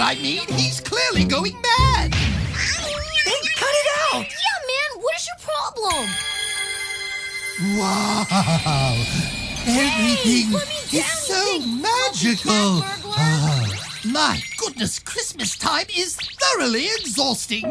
I mean. He's clearly going mad. Hey, cut it out! Yeah, man, what is your problem? Wow. Everything hey, is so magical. cat ah, my goodness, Christmas time is thoroughly exhausting.